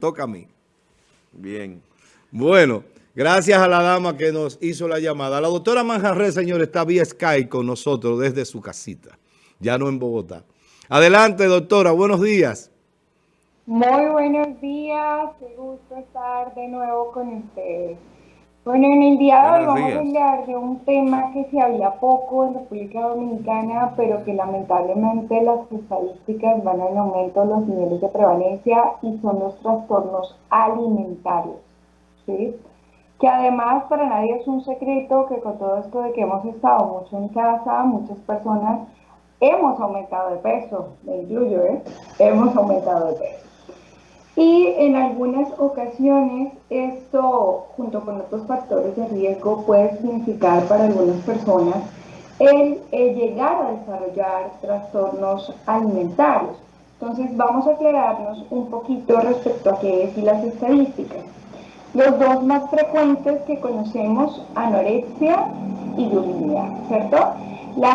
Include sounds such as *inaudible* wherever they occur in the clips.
Toca a mí. Bien. Bueno, gracias a la dama que nos hizo la llamada. La doctora Manjarre, señor, está vía Skype con nosotros desde su casita, ya no en Bogotá. Adelante, doctora, buenos días. Muy buenos días, qué gusto estar de nuevo con ustedes. Bueno, en el día de hoy vamos a hablar de un tema que se habla poco en República Dominicana, pero que lamentablemente las estadísticas van en aumento los niveles de prevalencia y son los trastornos alimentarios. ¿sí? Que además para nadie es un secreto que con todo esto de que hemos estado mucho en casa, muchas personas hemos aumentado de peso, me incluyo, ¿eh? hemos aumentado de peso. Y en algunas ocasiones esto, junto con otros factores de riesgo, puede significar para algunas personas el, llegar a desarrollar trastornos alimentarios. Entonces vamos a aclararnos un poquito respecto a qué es y las estadísticas. Los dos más frecuentes que conocemos, anorexia y bulimia, ¿cierto? La,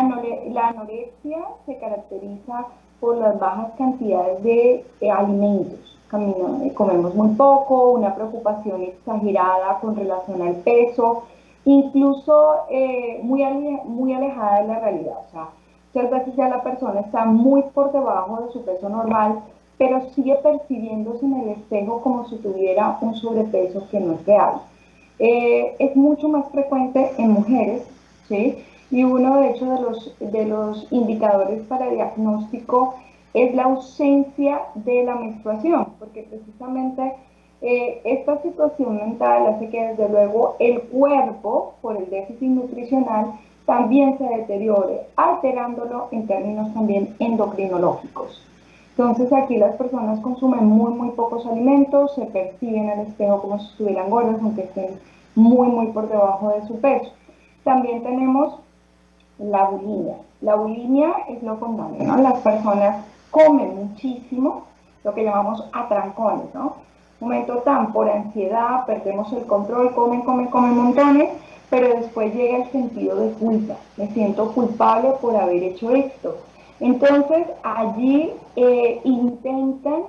la anorexia se caracteriza por las bajas cantidades de alimentos comemos muy poco, una preocupación exagerada con relación al peso, incluso eh, muy, muy alejada de la realidad. O sea, muchas veces ya la persona está muy por debajo de su peso normal, pero sigue percibiéndose en el espejo como si tuviera un sobrepeso que no es real. Eh, es mucho más frecuente en mujeres, ¿sí? Y uno de hecho de los, de los indicadores para diagnóstico es la ausencia de la menstruación, porque precisamente eh, esta situación mental hace que desde luego el cuerpo, por el déficit nutricional, también se deteriore, alterándolo en términos también endocrinológicos. Entonces aquí las personas consumen muy, muy pocos alimentos, se perciben al espejo como si estuvieran gordas, aunque estén muy, muy por debajo de su peso. También tenemos la bulimia. La bulimia es lo contrario, ¿no? Las personas comen muchísimo, lo que llamamos atrancones, ¿no? Momento tan por ansiedad, perdemos el control, comen, comen, comen montones, pero después llega el sentido de culpa. Me siento culpable por haber hecho esto. Entonces allí eh, intentan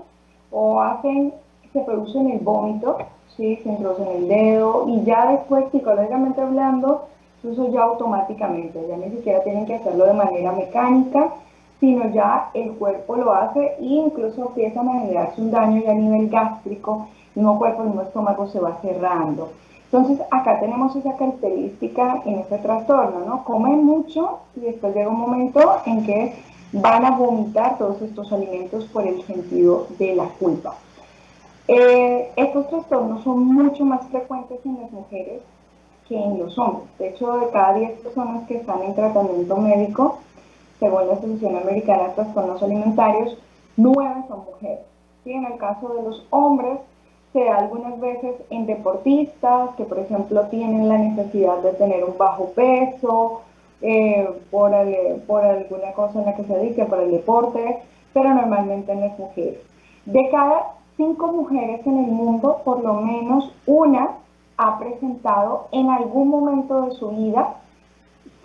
o hacen, se producen el vómito, ¿sí? se introducen el dedo y ya después psicológicamente hablando, eso ya automáticamente, ya ni siquiera tienen que hacerlo de manera mecánica, sino ya el cuerpo lo hace e incluso empieza a generarse un daño ya a nivel gástrico, el mismo cuerpo, el mismo estómago se va cerrando. Entonces acá tenemos esa característica en este trastorno, ¿no? Comen mucho y después llega un momento en que van a vomitar todos estos alimentos por el sentido de la culpa. Eh, estos trastornos son mucho más frecuentes en las mujeres que en los hombres. De hecho, de cada 10 personas que están en tratamiento médico, según la Asociación Americana de Trastornos Alimentarios, nueve son mujeres. ¿sí? En el caso de los hombres, se da algunas veces en deportistas que, por ejemplo, tienen la necesidad de tener un bajo peso eh, por, alguna cosa en la que se dediquen, por el deporte, pero normalmente en las mujeres. De cada cinco mujeres en el mundo, por lo menos una ha presentado en algún momento de su vida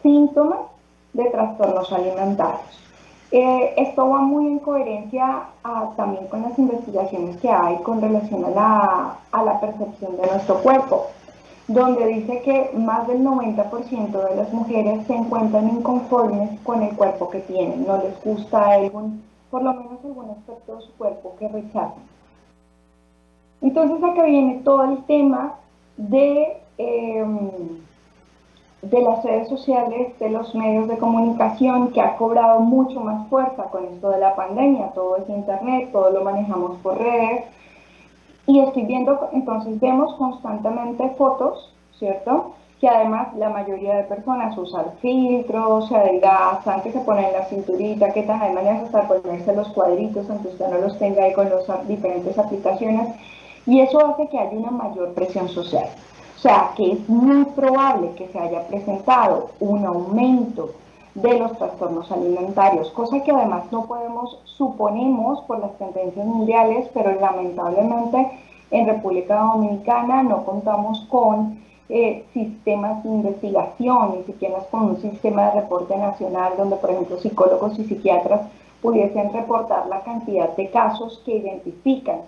síntomas de trastornos alimentarios. Eh, esto va muy en coherencia también con las investigaciones que hay con relación a la, percepción de nuestro cuerpo, donde dice que más del 90% de las mujeres se encuentran inconformes con el cuerpo que tienen, no les gusta algún, por lo menos algún aspecto de su cuerpo que rechazan. Entonces acá viene todo el tema de... Em, de las redes sociales, de los medios de comunicación, que ha cobrado mucho más fuerza con esto de la pandemia. Todo es internet, todo lo manejamos por redes. Y estoy viendo, entonces vemos constantemente fotos, ¿cierto? Que además la mayoría de personas usan filtros, se adelgazan, que se ponen la cinturita, que tan hay maneras hasta ponerse los cuadritos, aunque usted no los tenga ahí con las diferentes aplicaciones. Y eso hace que haya una mayor presión social. O sea, que es muy probable que se haya presentado un aumento de los trastornos alimentarios, cosa que además no podemos, suponemos por las tendencias mundiales, pero lamentablemente en República Dominicana no contamos con eh, sistemas de investigación, ni siquiera con un sistema de reporte nacional donde, por ejemplo, psicólogos y psiquiatras pudiesen reportar la cantidad de casos que identifican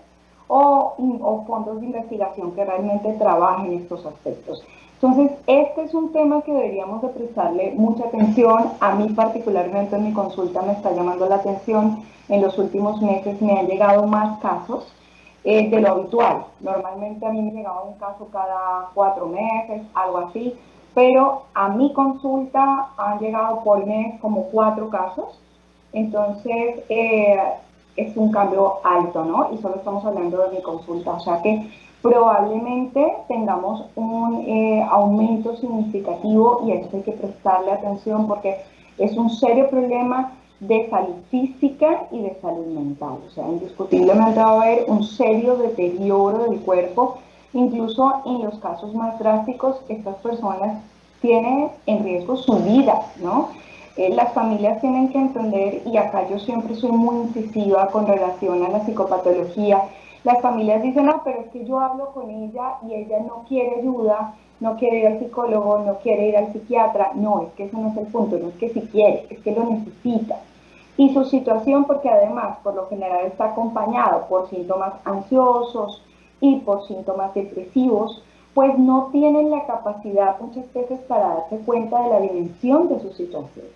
o, o fondos de investigación que realmente trabajen estos aspectos. Entonces, este es un tema que deberíamos de prestarle mucha atención. A mí particularmente en mi consulta me está llamando la atención. En los últimos meses me han llegado más casos eh, de lo habitual. Normalmente a mí me llegaba un caso cada cuatro meses, algo así. Pero a mi consulta han llegado por mes como cuatro casos. Entonces, eh, es un cambio alto, ¿no? Y solo estamos hablando de mi consulta. O sea que probablemente tengamos un eh, aumento significativo y a esto hay que prestarle atención porque es un serio problema de salud física y de salud mental. O sea, indiscutiblemente va a haber un serio deterioro del cuerpo. Incluso en los casos más drásticos, estas personas tienen en riesgo su vida, ¿no? Eh, las familias tienen que entender, y acá yo siempre soy muy incisiva con relación a la psicopatología, las familias dicen, no, pero es que yo hablo con ella y ella no quiere ayuda, no quiere ir al psicólogo, no quiere ir al psiquiatra. No, es que eso no es el punto, no es que si quiere, es que lo necesita. Y su situación, porque además por lo general está acompañado por síntomas ansiosos y por síntomas depresivos, pues no tienen la capacidad muchas veces para darse cuenta de la dimensión de su situación.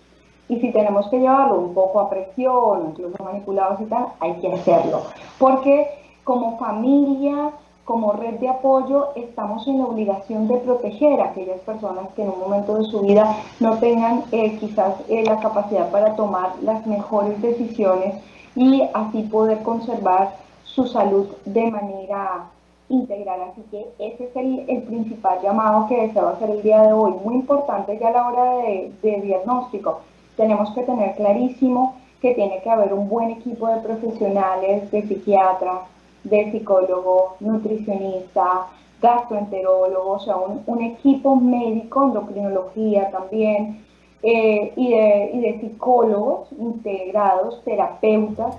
Y si tenemos que llevarlo un poco a presión, incluso manipulados y tal, hay que hacerlo. Porque como familia, como red de apoyo, estamos en la obligación de proteger a aquellas personas que en un momento de su vida no tengan eh, quizás eh, la capacidad para tomar las mejores decisiones y así poder conservar su salud de manera integral. Así que ese es el, principal llamado que deseo hacer el día de hoy. Muy importante ya a la hora de, de diagnóstico. Tenemos que tener clarísimo que tiene que haber un buen equipo de profesionales, de psiquiatras, de psicólogo, nutricionista, gastroenterólogo, o sea, un, equipo médico, endocrinología también, eh, y, de, psicólogos integrados, terapeutas,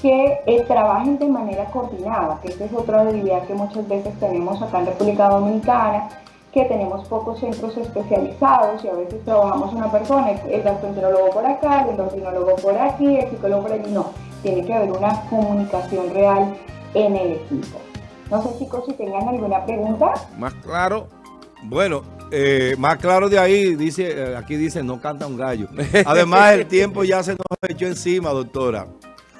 que eh, trabajen de manera coordinada, que esa es otra debilidad que muchas veces tenemos acá en República Dominicana, que tenemos pocos centros especializados y a veces trabajamos una persona, el gastroenterólogo por acá, el endocrinólogo por aquí, el psicólogo por allí, no, tiene que haber una comunicación real en el equipo. No sé chicos si tengan alguna pregunta. Más claro, bueno, eh, más claro de ahí, dice, eh, aquí dice no canta un gallo. *laughs* Además el tiempo ya se nos echó encima, doctora.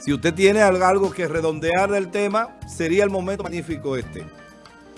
Si usted tiene algo que redondear del tema, sería el momento magnífico este.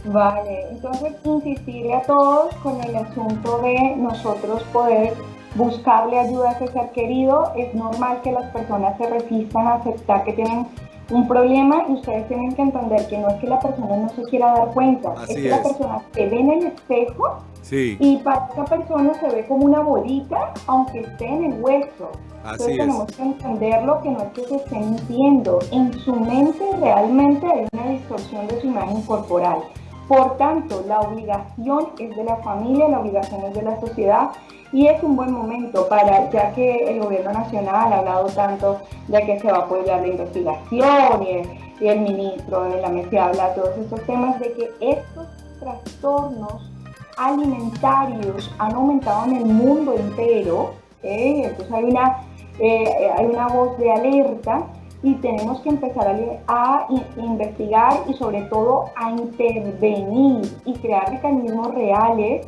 Vale, entonces insistirle a todos con el asunto de nosotros poder buscarle ayuda a ese ser querido. Es normal que las personas se resistan a aceptar que tienen un problema y ustedes tienen que entender que no es que la persona no se quiera dar cuenta, es que la persona se ve en el espejo y para esa persona se ve como una bolita aunque esté en el hueso. Entonces tenemos que entenderlo que no es que se esté mintiendo, en su mente realmente hay una distorsión de su imagen corporal. Por tanto, la obligación es de la familia, la obligación es de la sociedad y es un buen momento para, ya que el gobierno nacional ha hablado tanto de que se va a apoyar la investigación y el, ministro de la mesa habla de todos estos temas, de que estos trastornos alimentarios han aumentado en el mundo entero, ¿eh? entonces hay una, eh, hay una voz de alerta y tenemos que empezar a, investigar y sobre todo a intervenir y crear mecanismos reales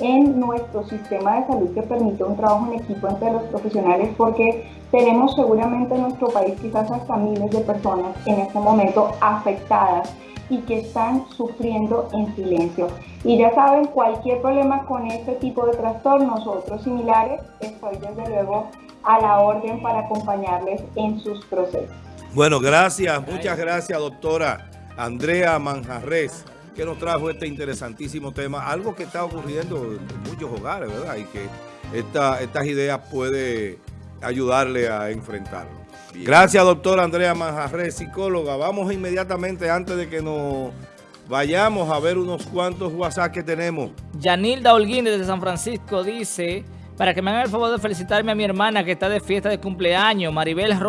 en nuestro sistema de salud que permite un trabajo en equipo entre los profesionales porque tenemos seguramente en nuestro país quizás hasta miles de personas en este momento afectadas y que están sufriendo en silencio. Y ya saben, cualquier problema con este tipo de trastornos o otros similares, estoy desde luego a la orden para acompañarles en sus procesos. Bueno, gracias, muchas gracias doctora Andrea Manjarres que nos trajo este interesantísimo tema, algo que está ocurriendo en muchos hogares, ¿verdad? Y que esta, estas ideas puede ayudarle a enfrentarlo. Gracias, doctora Andrea Manjarres, psicóloga. Vamos inmediatamente, antes de que nos vayamos a ver unos cuantos WhatsApp que tenemos. Yanilda Holguín desde San Francisco dice, para que me hagan el favor de felicitarme a mi hermana que está de fiesta de cumpleaños, Maribel Rosa.